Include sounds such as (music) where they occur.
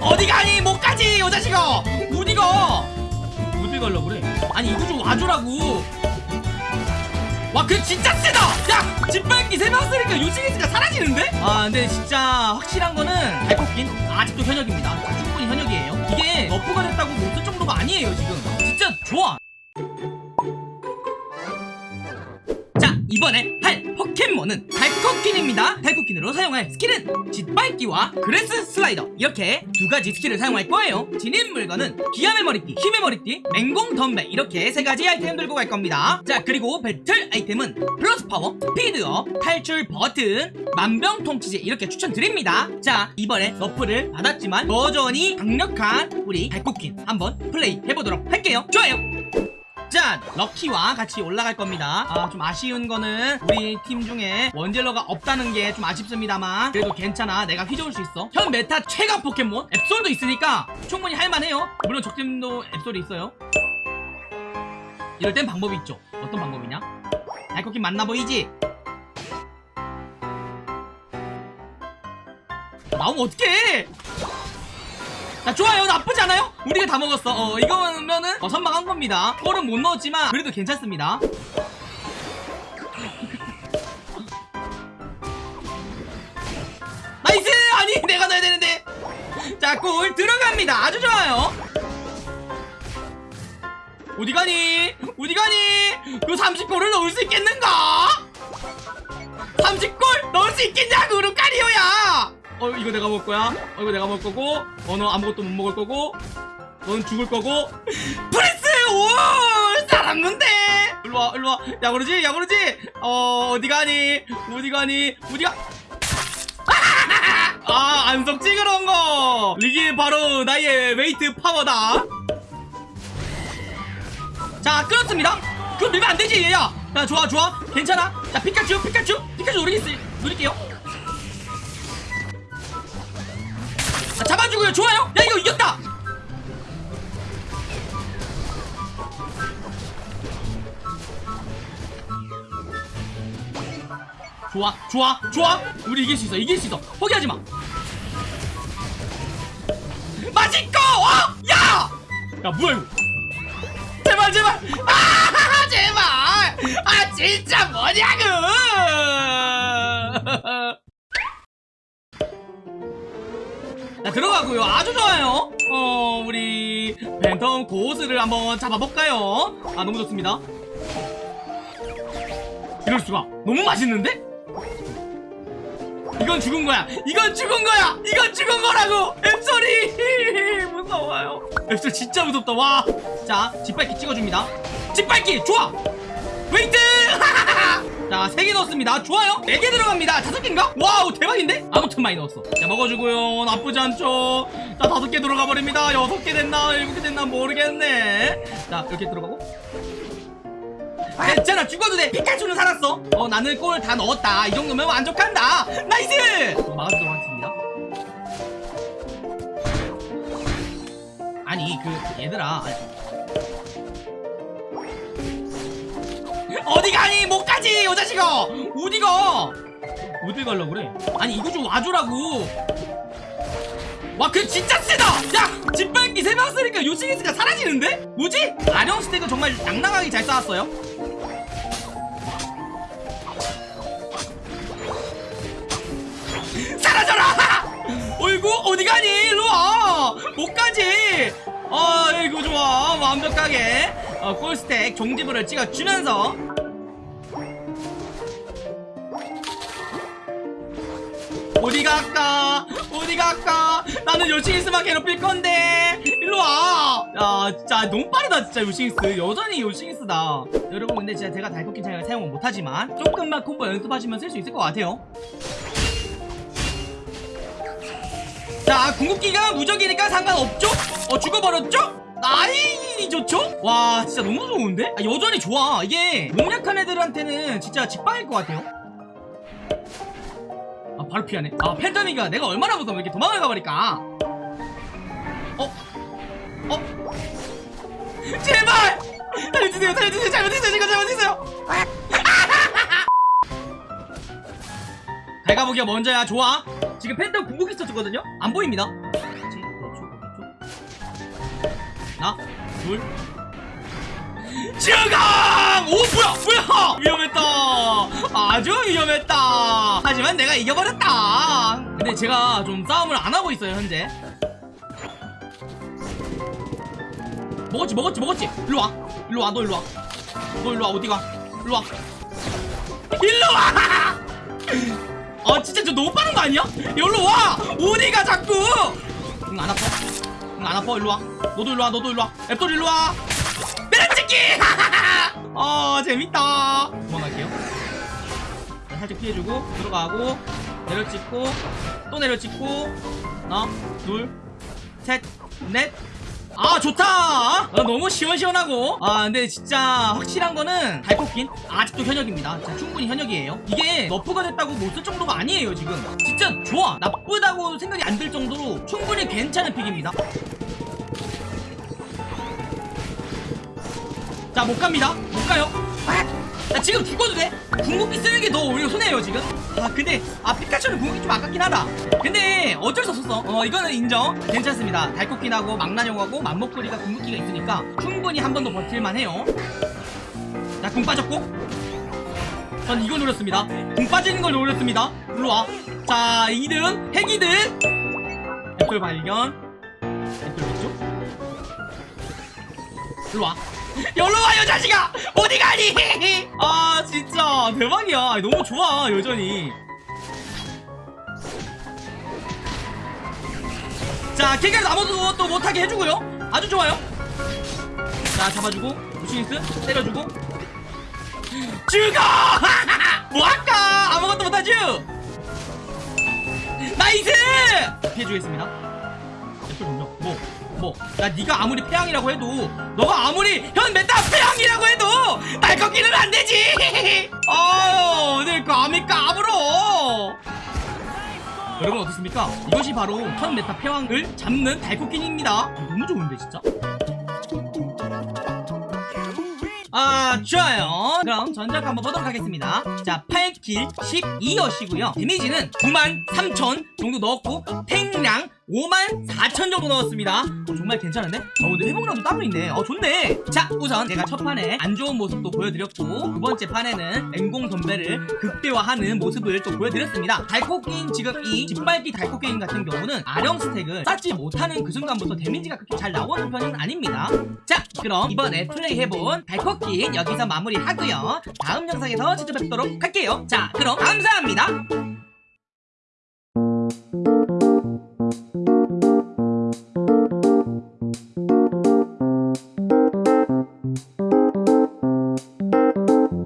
어디 가니 못 가지 요 자식아. 어디가. 어디 갈라 그래? 아니 이거 좀 와주라고. 와 그 진짜 세다! 야 짓밟기 세명 쓰니까 요씽리스가 사라지는데? 아 근데 진짜 확실한 거는 달코퀸 아직도 현역입니다. 자, 충분히 현역이에요. 이게 nerf가 됐다고 못쓸 정도가 아니에요 지금. 진짜 좋아. 자 이번에 할 포켓몬은 달코퀸입니다. 달코퀸으로 사용할 스킬은 짓밟기와 Grass Slider. 이렇게 두 가지 스킬을 사용할 거예요. 지닌 물건은 기합의 머리띠 힘의 머리띠 맹공 덤벨. 이렇게 세 가지 아이템 들고 갈 겁니다. 자 그리고 배틀 아이템은 plus power 스피드업 탈출 버튼 만병통치제. 이렇게 추천드립니다. 자 이번에 nerf를 받았지만 여전히 강력한 우리 달코퀸 한번 플레이 해보도록 할게요. 좋아요 짠! 럭키와 같이 올라갈 겁니다. 아, 좀 아쉬운 거는 우리 팀 중에 원딜러가 없다는 게 좀 아쉽습니다만 그래도 괜찮아. 내가 휘저을 수 있어. 현 meta 최강 포켓몬 앱솔도 있으니까 충분히 할만해요. 물론 적팀도 앱솔이 있어요. 이럴 땐 방법이 있죠. 어떤 방법이냐? 달코퀸 맞나 보이지? 나오면 어떡해 자 좋아요. 나쁘지 않아요? 우리가 다 먹었어. 어 이거면은 어, 선방한 겁니다. 골은 못 넣었지만 그래도 괜찮습니다. nice! 아니 내가 넣어야 되는데. 자 골 들어갑니다. 아주 좋아요. 어디 가니? 어디 가니? 그 30골을 넣을 수 있겠는가? 30골 넣을 수 있겠냐고 루카리오야 어 이거 내가 먹을 거야? 어 이거 내가 먹을 거고? 어 너 아무것도 못 먹을 거고? 넌 죽을 거고? (laughs) 프레스! 오 살았는데! 일로와 일로와. 야 그러지 야 그러지! 어 어디 가니? 어디 가니? 어디가? 아 안석 찍으러 온거! 이게 바로 나의 웨이트 파워다. 자 끊었습니다. 그럼 밀면 안 되지 얘야. 야 좋아 좋아. 괜찮아. 자 피카츄 피카츄. 피카츄 노리겠어 노릴게요 자, 잡아주고요. 좋아요. 야 이거 이겼다. 좋아 좋아 좋아. 우리 이길 수 있어 이길 수 있어. 포기하지 마. 맛있고 어? 야! 야 뭐야 이거? 제발 제발. 아 (laughs) 제발. 아 진짜 뭐냐고 들어가고요. 아주 좋아요. 어 우리 팬텀 고스를 한번 잡아볼까요? 아 너무 좋습니다. 이럴 수가. 너무 맛있는데? 이건 죽은 거야. 이건 죽은 거야. 이건 죽은 거라고. 앱솔이 (laughs) 무서워요. 앱솔이 진짜 무섭다. 와 자 짓밟기 찍어줍니다. 짓밟기! 좋아! 웨이트 (laughs) 자, 3개 넣었습니다. 좋아요. 4개 들어갑니다. 5개인가? wow, 대박인데? 아무튼 많이 넣었어. 자, 먹어주고요. 나쁘지 않죠? 자, 5개 들어가 버립니다. 6개 됐나? 7개 됐나? 모르겠네. 자, 이렇게 들어가고. 괜찮아, 죽어도 돼. 피카츄는 살았어. 어, 나는 골 다 넣었다. 이 정도면 만족한다. nice! 어, 막아주도록 하겠습니다. 아니, 그, 얘들아. 아니, 어디 가니? 못 가지 요 자식아! 어디 가? 어디 갈라 그래? 아니 이거 좀 와주라고. 와 그 진짜 세다! 야 짓밟기 세명 쓰니까 요씽리스가 사라지는데? 뭐지? 아령 stack은 정말 낭낭하게 잘 쌓았어요. 사라져라! (laughs) 어이구 어디 가니? 일로 와! 못 가지! 아이고 좋아. 완벽하게. 어, 골스택 종지부를 찍어주면서 어디 갈까? 어디 갈까? 나는 요시기스만 괴롭힐 건데. 일로 와. 야 진짜 너무 빠르다 진짜 요시기스. 여전히 요시기스다. 여러분 근데 진짜 제가 달코킨 창을 사용은 못하지만 조금만 콤보 연습하시면 쓸 수 있을 것 같아요. 자 궁극기가 무적이니까 상관없죠? 어 죽어버렸죠? 나이 좋죠? 와 진짜 너무 좋은데? 아, 여전히 좋아. 이게 몸 약한 애들한테는 진짜 직방일 것 같아요. 아 바로 피하네. 아 팬더미가 내가 얼마나 무서워 이렇게 도망을 가버릴까? 어? 어? (laughs) 제발! 살려주세요 살려주세요. 잘못했어요 제가 잘못했어요. (laughs) 갈가보기가 먼저야. 좋아. 지금 팬텀 궁극기 썼거든요? 안 보입니다. 하나 둘. (laughs) 주강! 오 뭐야 뭐야! 위험했다. 아주 위험했다. 하지만 내가 이겨버렸다. 근데 제가 좀 싸움을 안 하고 있어요 현재. 먹었지 먹었지 먹었지. 일로와. 일로와 너 일로와. 너 일로와 어디가? 일로와. 일로와! 아 (laughs) 진짜 저 너무 빠른 거 아니야? 여기로 와! 어디가 자꾸! 응안 아파. 응안 아파. 일로와. 너도 일로와 너도 일로와. 앱돌 일로와. 내려찍기 (laughs) 아 재밌다. 도망갈게요. 자, 살짝 피해주고 들어가고 내려찍고 또 내려찍고. 하나 둘셋넷. 아 좋다! 아, 너무 시원시원하고. 아 근데 진짜 확실한 거는 달코퀸 아직도 현역입니다. 진짜 충분히 현역이에요. 이게 nerf가 됐다고 못 쓸 정도가 아니에요 지금. 진짜 좋아. 나쁘다고 생각이 안 들 정도로 충분히 괜찮은 pick입니다 자 못 갑니다. 못 가요. 아, 나 지금 죽어도 돼. 궁극기 쓰는 게 더 오히려 손해예요 지금. 아 근데 아 피카츄는 궁극기 좀 아깝긴 하다. 근데 어쩔 수 없었어. 어 이거는 인정. 괜찮습니다. 달코퀸하고 망나뇽하고 맘먹거리가 궁극기가 있으니까 충분히 한 번 더 버틸만 해요. 자 궁 빠졌고. 전 이거 노렸습니다. 궁 빠지는 걸 노렸습니다. 일로와. 자 2등 핵 2등 앱솔 발견. 앱솔 왼쪽. 일로와 여기로 와 요 자식아! 어디 가니? 아 진짜. 대박이야. 너무 좋아 여전히. 자 kill까지 아무도 또 못하게 해주고요. 아주 좋아요. 자 잡아주고 무시니스 때려주고. 죽어! (laughs) 뭐할까? 아무것도 못하죠 nice! 피해주겠습니다. 앱솔 점령 뭐 뭐, 야, 네가 아무리 패왕이라고 해도, 너가 아무리 현 meta 패왕이라고 해도, 날 꺾기는 안 되지! (laughs) 아유, 내 감히 까불어! 여러분 어떻습니까? 이것이 바로 현 meta 패왕을 잡는 달코퀸입니다. 너무 좋은데, 진짜? 아 좋아요 그럼 전작 한번 보도록 하겠습니다 자 8킬 12여시고요 데미지는 9만 3천 정도 넣었고 탱량 5만 4천 정도 넣었습니다. 어, 정말 괜찮은데? 어 근데 회복량도 따로 있네. 어 좋네. 자 우선 제가 첫 판에 안 좋은 모습도 보여드렸고 두 번째 판에는 맹공 덤벨을 극대화하는 모습을 또 보여드렸습니다. 달코게임 지금 이 짓밟기 달코게임 같은 경우는 아령 스택을 쌓지 못하는 그 순간부터 데미지가 그렇게 잘 나오는 편은 아닙니다. 자 그럼 이번에 플레이해본 달코게임 여기서 마무리하고요. 다음 영상에서 찾아뵙도록 할게요. 자 그럼 감사합니다